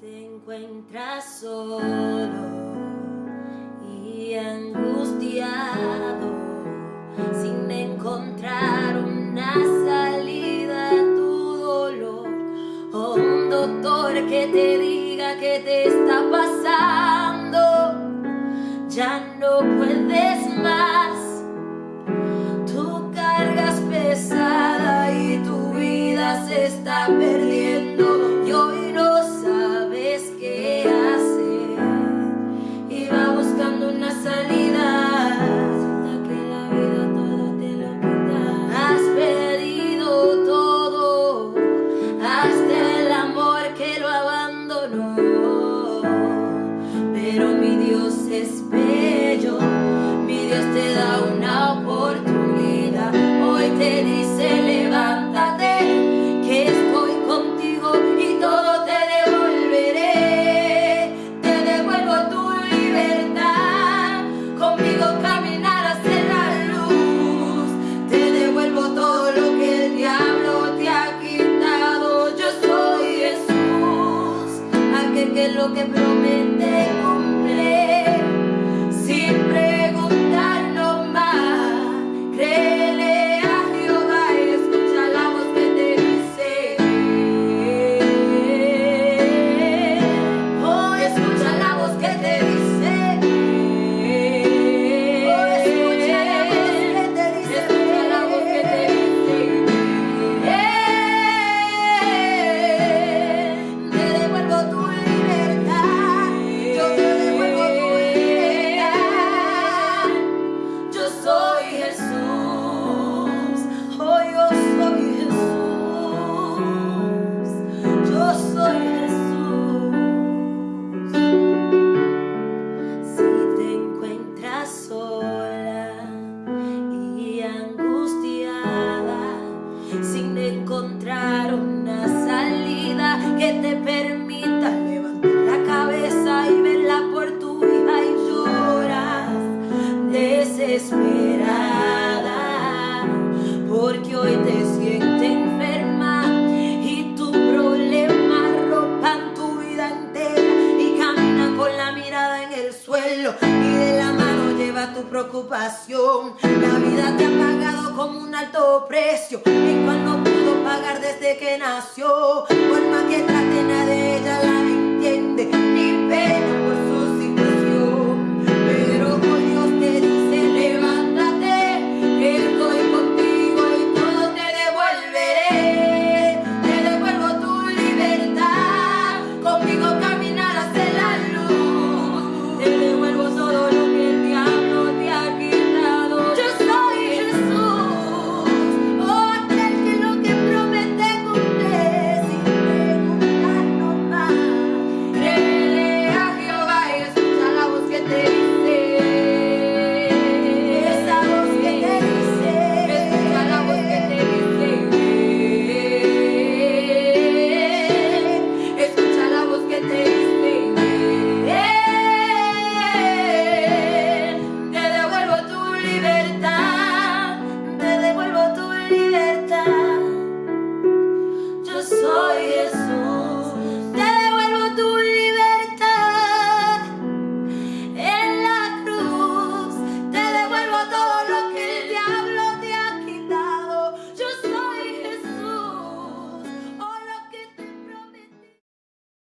te encuentras solo y angustiado, sin encontrar una salida a tu dolor, o un doctor que te diga que te está pasando, ya no puedes más. Tu carga es pesada y tu vida se está perdiendo. Que promete y de la mano lleva tu preocupación. La vida te ha pagado como un alto precio y cuando pagar desde que nació, que